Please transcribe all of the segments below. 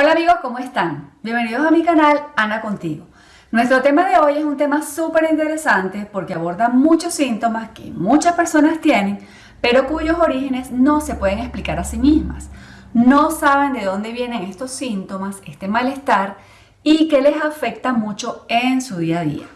Hola amigos, ¿cómo están? Bienvenidos a mi canal Ana Contigo. Nuestro tema de hoy es un tema súper interesante porque aborda muchos síntomas que muchas personas tienen, pero cuyos orígenes no se pueden explicar a sí mismas. No saben de dónde vienen estos síntomas, este malestar y que les afecta mucho en su día a día.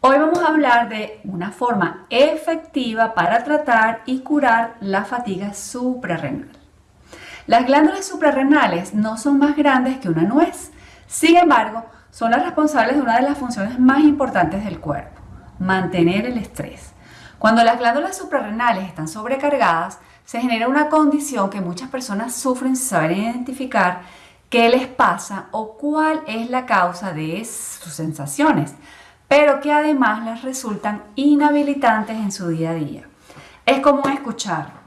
Hoy vamos a hablar de una forma efectiva para tratar y curar la fatiga suprarrenal. Las glándulas suprarrenales no son más grandes que una nuez, sin embargo, son las responsables de una de las funciones más importantes del cuerpo, mantener el estrés. Cuando las glándulas suprarrenales están sobrecargadas, se genera una condición que muchas personas sufren sin saber identificar qué les pasa o cuál es la causa de sus sensaciones pero que además les resultan inhabilitantes en su día a día. Es común escuchar,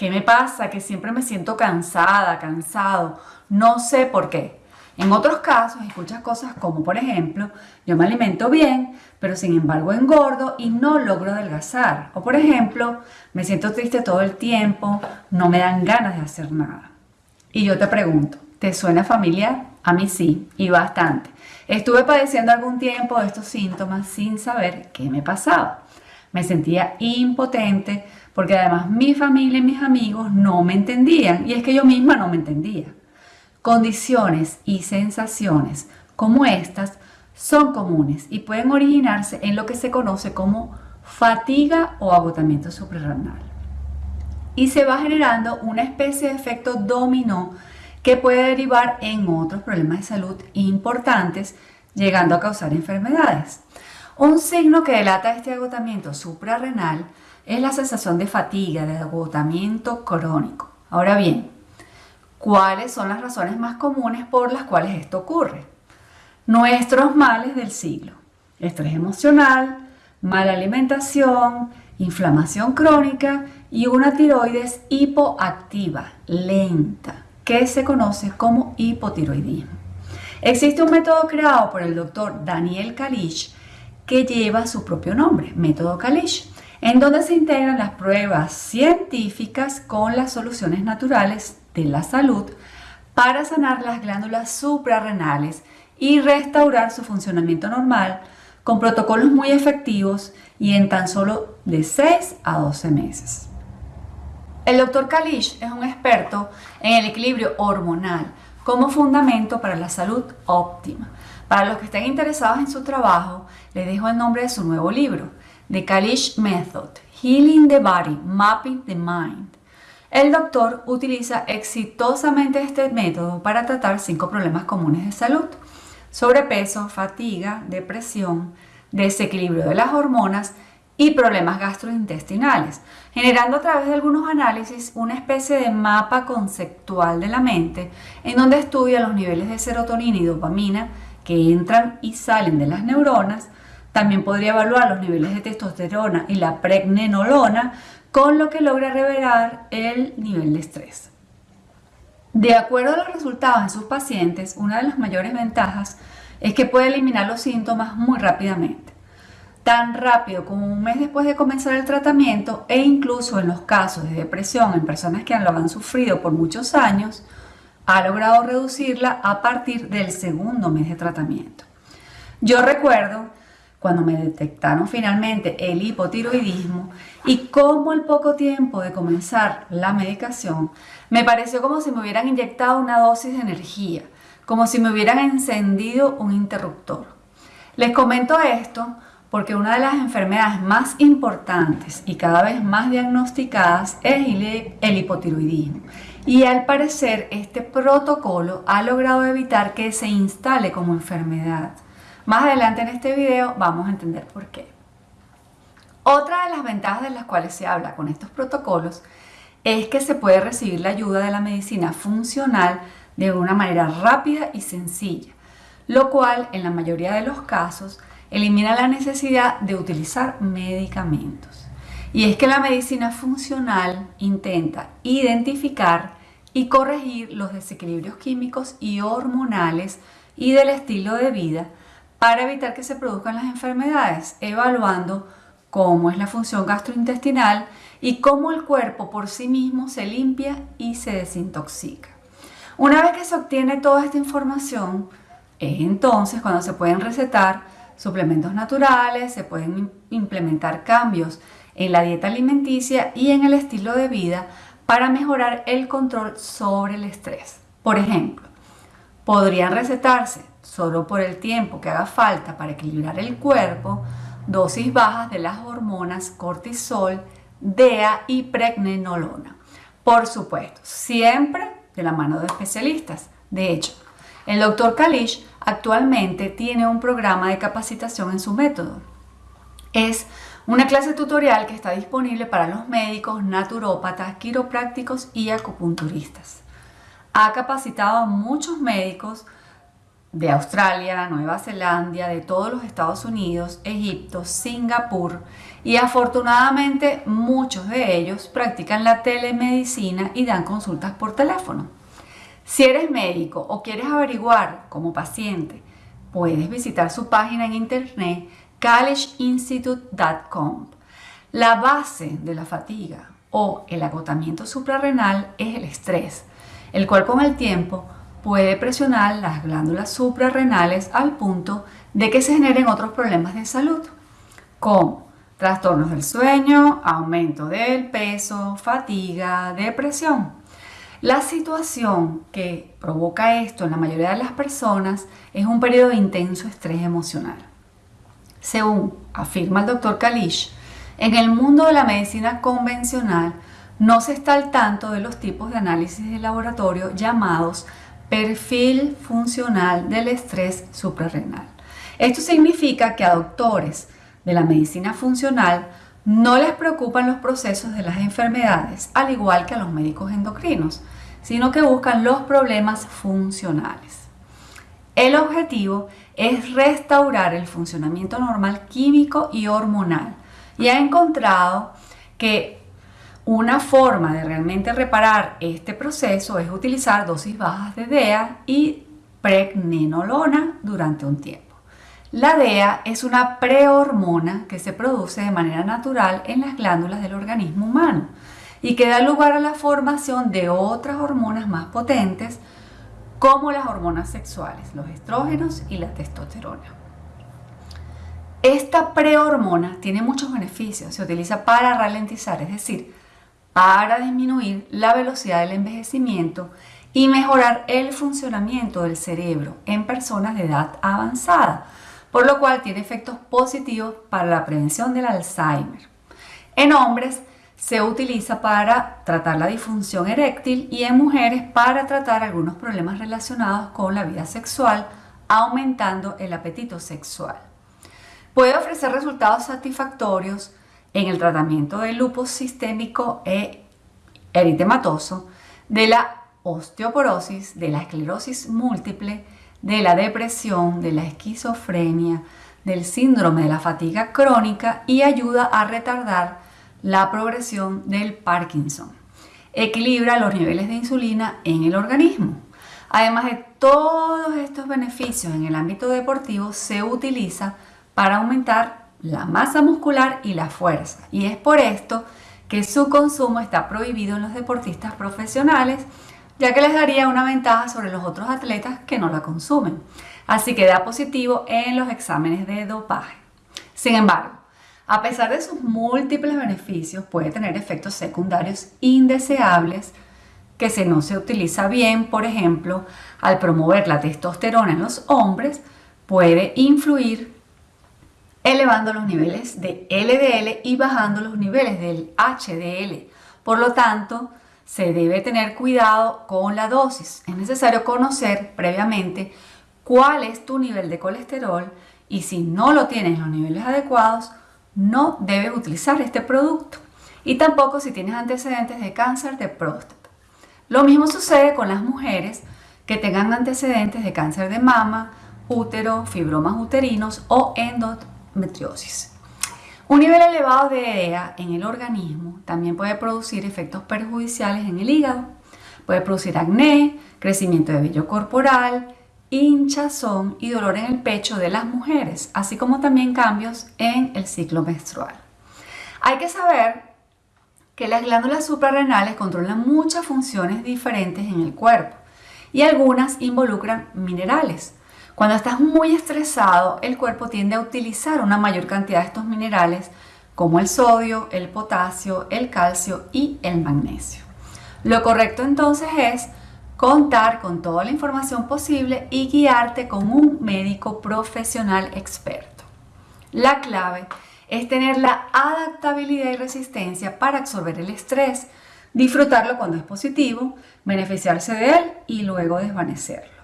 ¿qué me pasa? Que siempre me siento cansada, cansado, no sé por qué. En otros casos escuchas cosas como, por ejemplo, yo me alimento bien, pero sin embargo engordo y no logro adelgazar. O por ejemplo, me siento triste todo el tiempo, no me dan ganas de hacer nada. Y yo te pregunto, ¿te suena familiar? A mí sí, y bastante. Estuve padeciendo algún tiempo de estos síntomas sin saber qué me pasaba. Me sentía impotente porque además mi familia y mis amigos no me entendían y es que yo misma no me entendía. Condiciones y sensaciones como estas son comunes y pueden originarse en lo que se conoce como fatiga o agotamiento suprarrenal. Y se va generando una especie de efecto dominó que puede derivar en otros problemas de salud importantes, llegando a causar enfermedades. Un signo que delata este agotamiento suprarrenal es la sensación de fatiga, de agotamiento crónico. Ahora bien, ¿cuáles son las razones más comunes por las cuales esto ocurre? Nuestros males del siglo. Estrés emocional, mala alimentación, inflamación crónica y una tiroides hipoactiva, lenta que se conoce como hipotiroidismo. Existe un método creado por el doctor Daniel Kalish que lleva su propio nombre, método Kalish, en donde se integran las pruebas científicas con las soluciones naturales de la salud para sanar las glándulas suprarrenales y restaurar su funcionamiento normal con protocolos muy efectivos y en tan solo de 6 a 12 meses. El doctor Kalish es un experto en el equilibrio hormonal como fundamento para la salud óptima. Para los que estén interesados en su trabajo, les dejo el nombre de su nuevo libro, The Kalish Method, Healing the Body, Mapping the Mind. El doctor utiliza exitosamente este método para tratar cinco problemas comunes de salud. Sobrepeso, fatiga, depresión, desequilibrio de las hormonas y problemas gastrointestinales, generando a través de algunos análisis una especie de mapa conceptual de la mente en donde estudia los niveles de serotonina y dopamina que entran y salen de las neuronas. También podría evaluar los niveles de testosterona y la pregnenolona, con lo que logra revelar el nivel de estrés. De acuerdo a los resultados en sus pacientes, una de las mayores ventajas es que puede eliminar los síntomas muy rápidamente tan rápido como un mes después de comenzar el tratamiento e incluso en los casos de depresión en personas que lo han sufrido por muchos años, ha logrado reducirla a partir del segundo mes de tratamiento. Yo recuerdo cuando me detectaron finalmente el hipotiroidismo y cómo al poco tiempo de comenzar la medicación me pareció como si me hubieran inyectado una dosis de energía, como si me hubieran encendido un interruptor. Les comento esto porque una de las enfermedades más importantes y cada vez más diagnosticadas es el hipotiroidismo. Y al parecer este protocolo ha logrado evitar que se instale como enfermedad. Más adelante en este video vamos a entender por qué. Otra de las ventajas de las cuales se habla con estos protocolos es que se puede recibir la ayuda de la medicina funcional de una manera rápida y sencilla, lo cual en la mayoría de los casos elimina la necesidad de utilizar medicamentos. Y es que la medicina funcional intenta identificar y corregir los desequilibrios químicos y hormonales y del estilo de vida para evitar que se produzcan las enfermedades, evaluando cómo es la función gastrointestinal y cómo el cuerpo por sí mismo se limpia y se desintoxica. Una vez que se obtiene toda esta información, es entonces cuando se pueden recetar suplementos naturales, se pueden implementar cambios en la dieta alimenticia y en el estilo de vida para mejorar el control sobre el estrés. Por ejemplo, podrían recetarse solo por el tiempo que haga falta para equilibrar el cuerpo, dosis bajas de las hormonas cortisol, DEA y pregnenolona. Por supuesto, siempre de la mano de especialistas. De hecho, el doctor Kalish actualmente tiene un programa de capacitación en su método. Es una clase tutorial que está disponible para los médicos, naturópatas, quiroprácticos y acupunturistas. Ha capacitado a muchos médicos de Australia, Nueva Zelanda, de todos los Estados Unidos, Egipto, Singapur y afortunadamente muchos de ellos practican la telemedicina y dan consultas por teléfono. Si eres médico o quieres averiguar como paciente, puedes visitar su página en internet collegeinstitute.com. La base de la fatiga o el agotamiento suprarrenal es el estrés, el cual con el tiempo puede presionar las glándulas suprarrenales al punto de que se generen otros problemas de salud, como trastornos del sueño, aumento del peso, fatiga, depresión. La situación que provoca esto en la mayoría de las personas es un periodo de intenso estrés emocional. Según afirma el doctor Kalish, en el mundo de la medicina convencional no se está al tanto de los tipos de análisis de laboratorio llamados perfil funcional del estrés suprarrenal. Esto significa que a doctores de la medicina funcional no les preocupan los procesos de las enfermedades, al igual que a los médicos endocrinos, sino que buscan los problemas funcionales. El objetivo es restaurar el funcionamiento normal químico y hormonal y ha encontrado que una forma de realmente reparar este proceso es utilizar dosis bajas de DEA y pregnenolona durante un tiempo. La DEA es una prehormona que se produce de manera natural en las glándulas del organismo humano y que da lugar a la formación de otras hormonas más potentes como las hormonas sexuales, los estrógenos y la testosterona. Esta prehormona tiene muchos beneficios, se utiliza para ralentizar, es decir, para disminuir la velocidad del envejecimiento y mejorar el funcionamiento del cerebro en personas de edad avanzada, por lo cual tiene efectos positivos para la prevención del Alzheimer. En hombres se utiliza para tratar la disfunción eréctil y en mujeres para tratar algunos problemas relacionados con la vida sexual, aumentando el apetito sexual. Puede ofrecer resultados satisfactorios en el tratamiento del lupus sistémico e eritematoso, de la osteoporosis, de la esclerosis múltiple, de la depresión, de la esquizofrenia, del síndrome de la fatiga crónica y ayuda a retardar la progresión del Parkinson. Equilibra los niveles de insulina en el organismo. Además de todos estos beneficios en el ámbito deportivo, se utiliza para aumentar la masa muscular y la fuerza. Y es por esto que su consumo está prohibido en los deportistas profesionales, ya que les daría una ventaja sobre los otros atletas que no la consumen. Así que da positivo en los exámenes de dopaje. Sin embargo, a pesar de sus múltiples beneficios, puede tener efectos secundarios indeseables que si no se utiliza bien, por ejemplo, al promover la testosterona en los hombres, puede influir elevando los niveles de LDL y bajando los niveles del HDL. Por lo tanto, se debe tener cuidado con la dosis. Es necesario conocer previamente cuál es tu nivel de colesterol y si no lo tienes en los niveles adecuados, no debes utilizar este producto. Y tampoco si tienes antecedentes de cáncer de próstata. Lo mismo sucede con las mujeres que tengan antecedentes de cáncer de mama, útero, fibromas uterinos o endometriosis metriosis. Un nivel elevado de EDA en el organismo también puede producir efectos perjudiciales en el hígado. Puede producir acné, crecimiento de vello corporal, hinchazón y dolor en el pecho de las mujeres, así como también cambios en el ciclo menstrual. Hay que saber que las glándulas suprarrenales controlan muchas funciones diferentes en el cuerpo y algunas involucran minerales. Cuando estás muy estresado, el cuerpo tiende a utilizar una mayor cantidad de estos minerales como el sodio, el potasio, el calcio y el magnesio. Lo correcto entonces es contar con toda la información posible y guiarte con un médico profesional experto. La clave es tener la adaptabilidad y resistencia para absorber el estrés, disfrutarlo cuando es positivo, beneficiarse de él y luego desvanecerlo.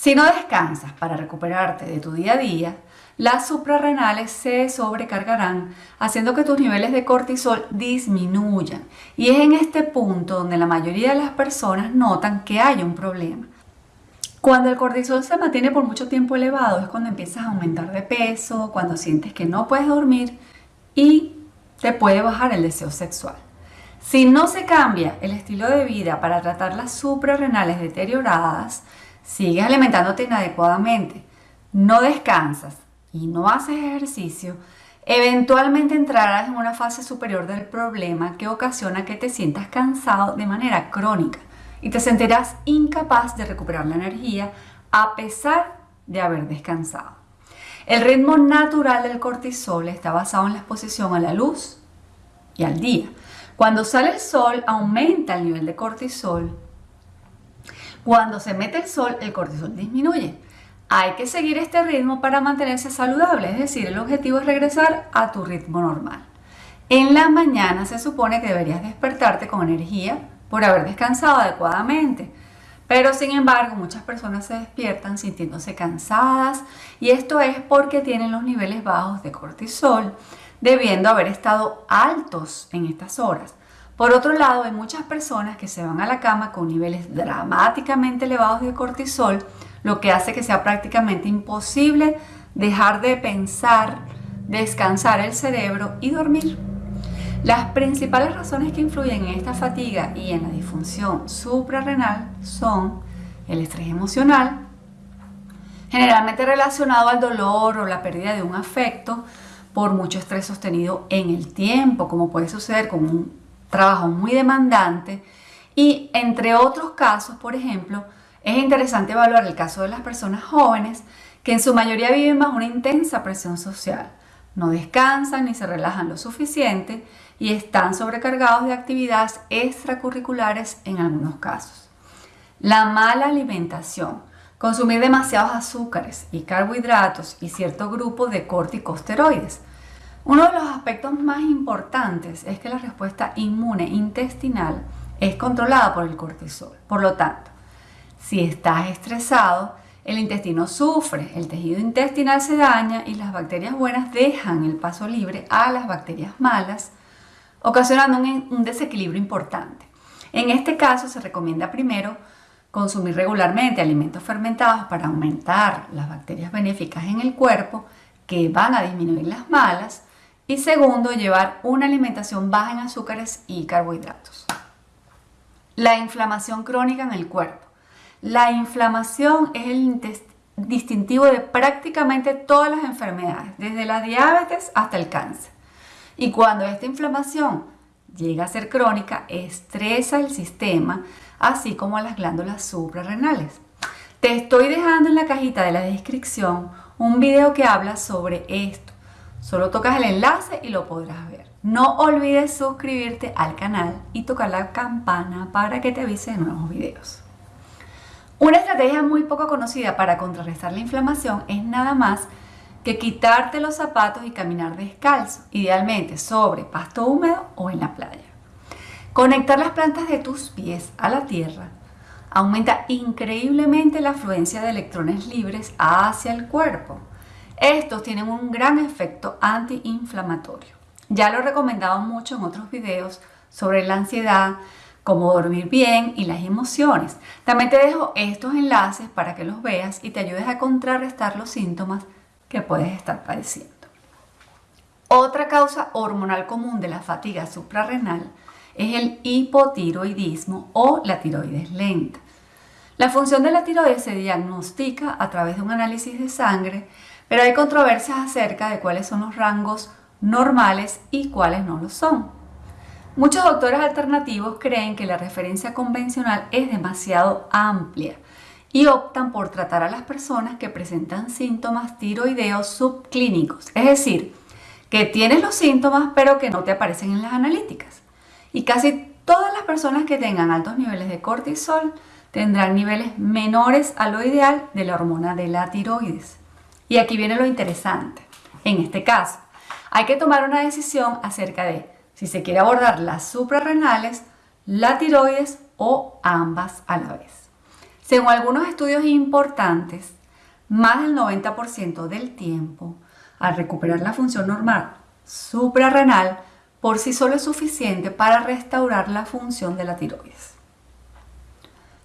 Si no descansas para recuperarte de tu día a día, las suprarrenales se sobrecargarán, haciendo que tus niveles de cortisol disminuyan. Y es en este punto donde la mayoría de las personas notan que hay un problema. Cuando el cortisol se mantiene por mucho tiempo elevado es cuando empiezas a aumentar de peso, cuando sientes que no puedes dormir y te puede bajar el deseo sexual. Si no se cambia el estilo de vida para tratar las suprarrenales deterioradas, sigues alimentándote inadecuadamente, no descansas y no haces ejercicio, eventualmente entrarás en una fase superior del problema que ocasiona que te sientas cansado de manera crónica y te sentirás incapaz de recuperar la energía a pesar de haber descansado. El ritmo natural del cortisol está basado en la exposición a la luz y al día. Cuando sale el sol aumenta el nivel de cortisol. Cuando se mete el sol el cortisol disminuye. Hay que seguir este ritmo para mantenerse saludable, es decir, el objetivo es regresar a tu ritmo normal. En la mañana se supone que deberías despertarte con energía por haber descansado adecuadamente. Pero sin embargo, muchas personas se despiertan sintiéndose cansadas y esto es porque tienen los niveles bajos de cortisol, debiendo haber estado altos en estas horas. Por otro lado, hay muchas personas que se van a la cama con niveles dramáticamente elevados de cortisol, lo que hace que sea prácticamente imposible dejar de pensar, descansar el cerebro y dormir. Las principales razones que influyen en esta fatiga y en la disfunción suprarrenal son el estrés emocional, generalmente relacionado al dolor o la pérdida de un afecto por mucho estrés sostenido en el tiempo, como puede suceder con un trabajo muy demandante, y entre otros casos, por ejemplo, es interesante evaluar el caso de las personas jóvenes que en su mayoría viven bajo una intensa presión social. No descansan ni se relajan lo suficiente y están sobrecargados de actividades extracurriculares en algunos casos. La mala alimentación, consumir demasiados azúcares y carbohidratos y cierto grupo de corticosteroides. Uno de los aspectos más importantes es que la respuesta inmune intestinal es controlada por el cortisol. Por lo tanto, si estás estresado, el intestino sufre, el tejido intestinal se daña y las bacterias buenas dejan el paso libre a las bacterias malas, ocasionando un, desequilibrio importante. En este caso se recomienda primero consumir regularmente alimentos fermentados para aumentar las bacterias benéficas en el cuerpo que van a disminuir las malas y segundo llevar una alimentación baja en azúcares y carbohidratos. La inflamación crónica en el cuerpo. La inflamación es el distintivo de prácticamente todas las enfermedades, desde la diabetes hasta el cáncer. Y cuando esta inflamación llega a ser crónica, estresa el sistema, así como las glándulas suprarrenales. Te estoy dejando en la cajita de la descripción un video que habla sobre esto. Solo tocas el enlace y lo podrás ver. No olvides suscribirte al canal y tocar la campana para que te avise de nuevos videos. Una estrategia muy poco conocida para contrarrestar la inflamación es nada más que quitarte los zapatos y caminar descalzo, idealmente sobre pasto húmedo o en la playa. Conectar las plantas de tus pies a la tierra aumenta increíblemente la afluencia de electrones libres hacia el cuerpo. Estos tienen un gran efecto antiinflamatorio. Ya lo he recomendado mucho en otros videos sobre la ansiedad, cómo dormir bien y las emociones. También te dejo estos enlaces para que los veas y te ayudes a contrarrestar los síntomas que puedes estar padeciendo. Otra causa hormonal común de la fatiga suprarrenal es el hipotiroidismo o la tiroides lenta. La función de la tiroides se diagnostica a través de un análisis de sangre, pero hay controversias acerca de cuáles son los rangos normales y cuáles no lo son. Muchos doctores alternativos creen que la referencia convencional es demasiado amplia y optan por tratar a las personas que presentan síntomas tiroideos subclínicos, es decir, que tienes los síntomas pero que no te aparecen en las analíticas. Y casi todas las personas que tengan altos niveles de cortisol tendrán niveles menores a lo ideal de la hormona de la tiroides. Y aquí viene lo interesante. En este caso, hay que tomar una decisión acerca de si se quiere abordar las suprarrenales, la tiroides o ambas a la vez. Según algunos estudios importantes, más del 90% del tiempo, al recuperar la función normal suprarrenal, por sí solo es suficiente para restaurar la función de la tiroides.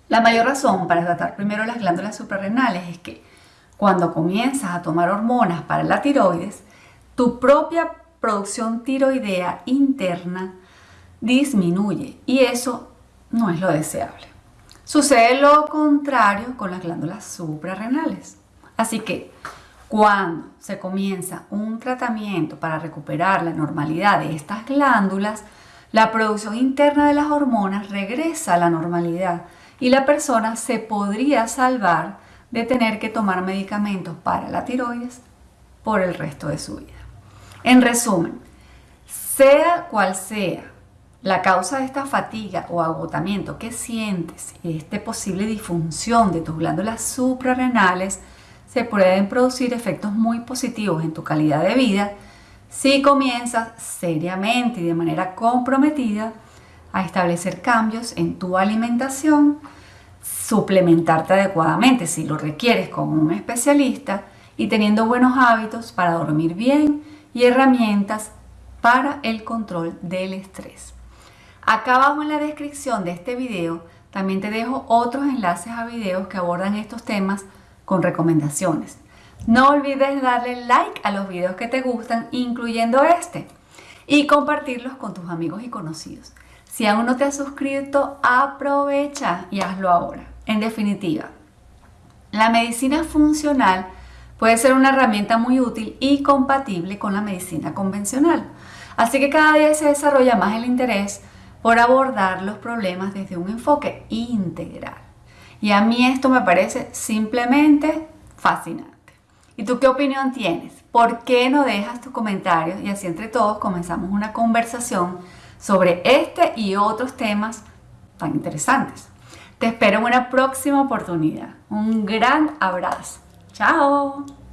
La mayor razón para tratar primero las glándulas suprarrenales es que cuando comienzas a tomar hormonas para la tiroides, tu propia producción tiroidea interna disminuye y eso no es lo deseable. Sucede lo contrario con las glándulas suprarrenales. Así que cuando se comienza un tratamiento para recuperar la normalidad de estas glándulas, la producción interna de las hormonas regresa a la normalidad y la persona se podría salvar de tener que tomar medicamentos para la tiroides por el resto de su vida. En resumen, sea cual sea la causa de esta fatiga o agotamiento que sientes y esta posible disfunción de tus glándulas suprarrenales, se pueden producir efectos muy positivos en tu calidad de vida si comienzas seriamente y de manera comprometida a establecer cambios en tu alimentación, suplementarte adecuadamente si lo requieres con un especialista y teniendo buenos hábitos para dormir bien y herramientas para el control del estrés. Acá abajo en la descripción de este video también te dejo otros enlaces a videos que abordan estos temas con recomendaciones. No olvides darle like a los videos que te gustan, incluyendo este, y compartirlos con tus amigos y conocidos. Si aún no te has suscrito, aprovecha y hazlo ahora. En definitiva, la medicina funcional puede ser una herramienta muy útil y compatible con la medicina convencional. Así que cada día se desarrolla más el interés por abordar los problemas desde un enfoque integral. Y a mí esto me parece simplemente fascinante. ¿Y tú qué opinión tienes? ¿Por qué no dejas tus comentarios y así entre todos comenzamos una conversación sobre este y otros temas tan interesantes? Te espero en una próxima oportunidad. Un gran abrazo. Chao.